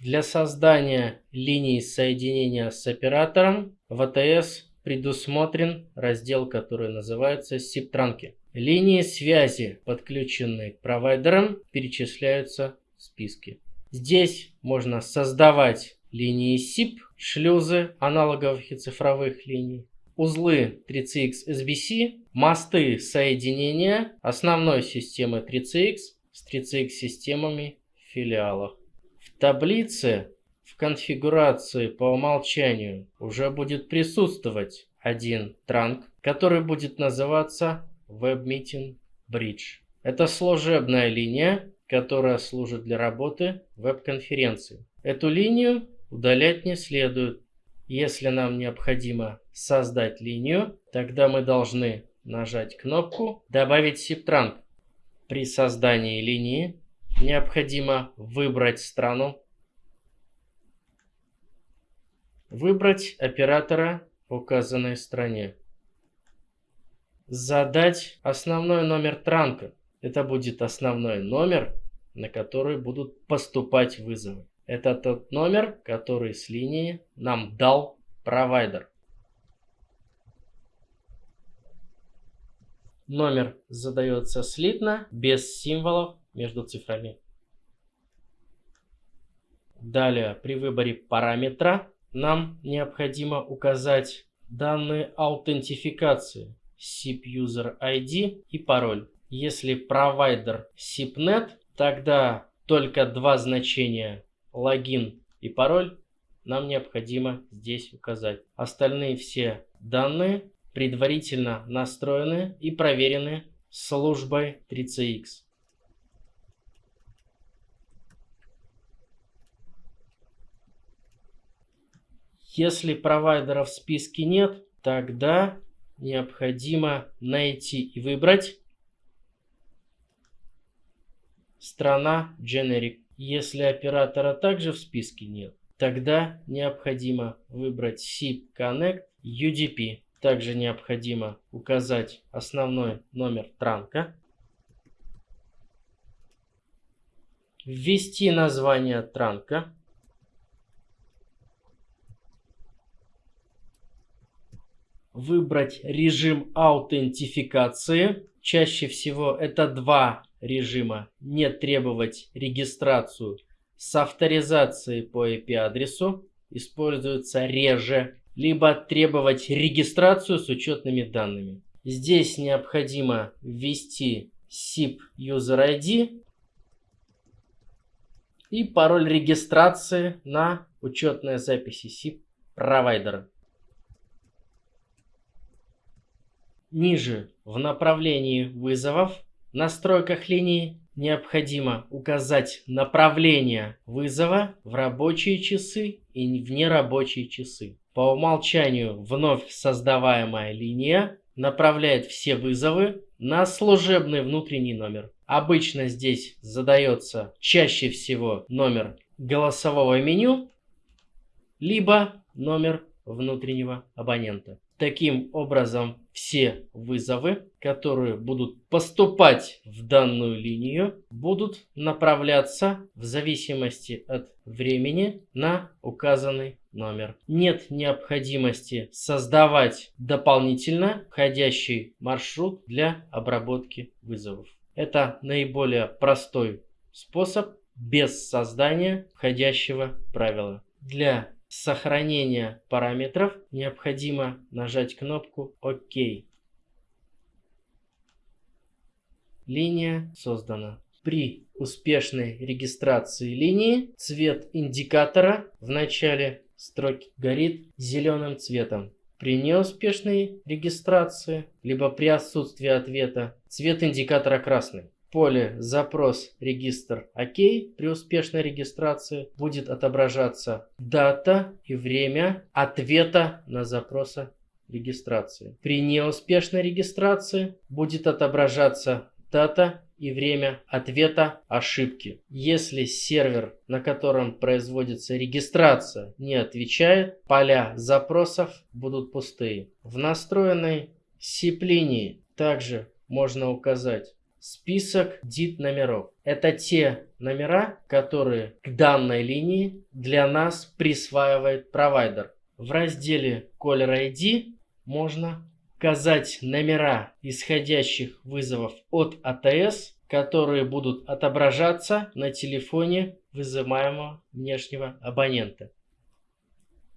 Для создания линии соединения с оператором в АТС предусмотрен раздел, который называется SIP-транки. Линии связи, подключенные к провайдерам, перечисляются в списке. Здесь можно создавать линии SIP, шлюзы аналоговых и цифровых линий, узлы 3CX SBC, мосты соединения основной системы 3CX с 3CX системами в филиалах. Таблице в конфигурации по умолчанию уже будет присутствовать один транк, который будет называться WebMeeting Bridge. Это служебная линия, которая служит для работы веб-конференции. Эту линию удалять не следует. Если нам необходимо создать линию, тогда мы должны нажать кнопку «Добавить SIP-транк». При создании линии необходимо выбрать страну, выбрать оператора в указанной стране, задать основной номер транка. Это будет основной номер, на который будут поступать вызовы. Это тот номер, который с линии нам дал провайдер. Номер задается слитно, без символов между цифрами. Далее, при выборе параметра нам необходимо указать данные аутентификации SIP User ID и пароль. Если провайдер SIPNet, тогда только два значения логин и пароль нам необходимо здесь указать. Остальные все данные предварительно настроены и проверены службой 3CX. Если провайдера в списке нет, тогда необходимо найти и выбрать страна Generic. Если оператора также в списке нет, тогда необходимо выбрать SIP Connect UDP. Также необходимо указать основной номер транка, ввести название транка, выбрать режим аутентификации. Чаще всего это два режима. Не требовать регистрацию с авторизацией по IP-адресу. Используется реже либо требовать регистрацию с учетными данными. Здесь необходимо ввести SIP User ID и пароль регистрации на учетной записи SIP провайдера. Ниже в направлении вызовов в настройках линии необходимо указать направление вызова в рабочие часы и в нерабочие часы. По умолчанию вновь создаваемая линия направляет все вызовы на служебный внутренний номер. Обычно здесь задается чаще всего номер голосового меню, либо номер внутреннего абонента. Таким образом, все вызовы, которые будут поступать в данную линию, будут направляться в зависимости от времени на указанный номер. Нет необходимости создавать дополнительно входящий маршрут для обработки вызовов. Это наиболее простой способ без создания входящего правила. Для сохранения параметров необходимо нажать кнопку ОК. Линия создана. При успешной регистрации линии цвет индикатора в начале строки горит зеленым цветом. При неуспешной регистрации, либо при отсутствии ответа, цвет индикатора красный поле «Запрос регистр ОК» при успешной регистрации будет отображаться дата и время ответа на запроса регистрации. При неуспешной регистрации будет отображаться дата и время ответа ошибки. Если сервер, на котором производится регистрация, не отвечает, поля запросов будут пустые. В настроенной SIP-линии также можно указать список DIT номеров. Это те номера, которые к данной линии для нас присваивает провайдер. В разделе Caller ID можно указать номера исходящих вызовов от АТС, которые будут отображаться на телефоне вызываемого внешнего абонента.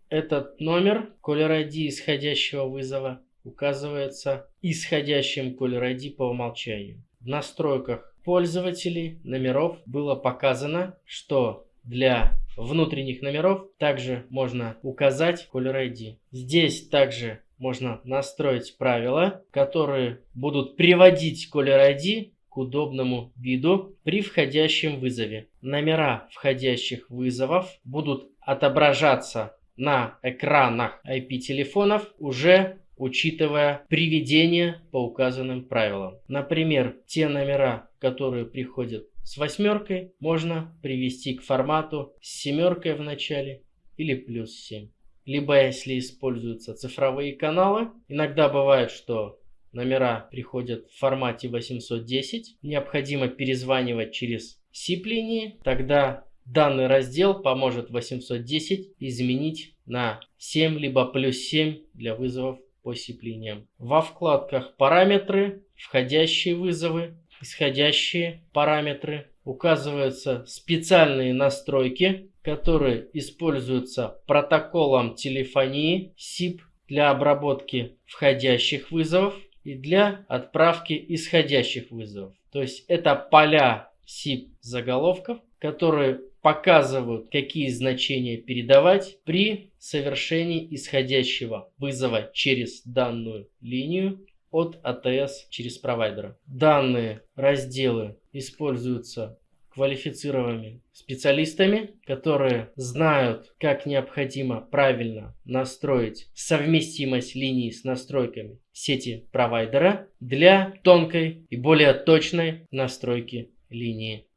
Этот номер Caller ID исходящего вызова указывается исходящим Caller ID по умолчанию. В настройках пользователей номеров было показано, что для внутренних номеров также можно указать Caller ID. Здесь также можно настроить правила, которые будут приводить Caller ID к удобному виду при входящем вызове. Номера входящих вызовов будут отображаться на экранах IP-телефонов уже учитывая приведение по указанным правилам. Например, те номера, которые приходят с восьмеркой, можно привести к формату с семеркой в начале или плюс 7. Либо если используются цифровые каналы, иногда бывает, что номера приходят в формате 810, необходимо перезванивать через SIP-линии, тогда данный раздел поможет 810 изменить на 7 либо плюс 7 для вызовов по SIP-линиям. Во вкладках «Параметры», «Входящие вызовы», «Исходящие параметры» указываются специальные настройки, которые используются протоколом телефонии SIP для обработки входящих вызовов и для отправки исходящих вызовов. То есть это поля SIP заголовков, которые показывают, какие значения передавать при совершении исходящего вызова через данную линию от АТС через провайдера. Данные разделы используются квалифицированными специалистами, которые знают, как необходимо правильно настроить совместимость линий с настройками сети провайдера для тонкой и более точной настройки линии.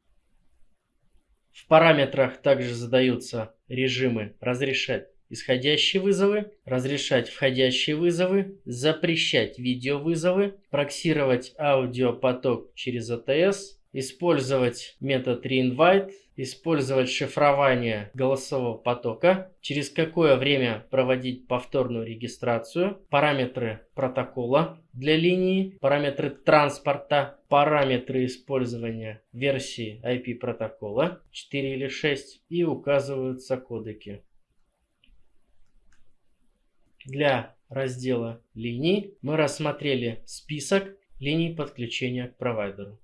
В параметрах также задаются режимы разрешать исходящие вызовы, разрешать входящие вызовы, запрещать видеовызовы, проксировать аудиопоток через АТС, использовать метод reinvite, использовать шифрование голосового потока, через какое время проводить повторную регистрацию, параметры протокола для линии, параметры транспорта, параметры использования версии IP протокола 4 или 6 и указываются кодеки. Для раздела линий мы рассмотрели список линий подключения к провайдеру.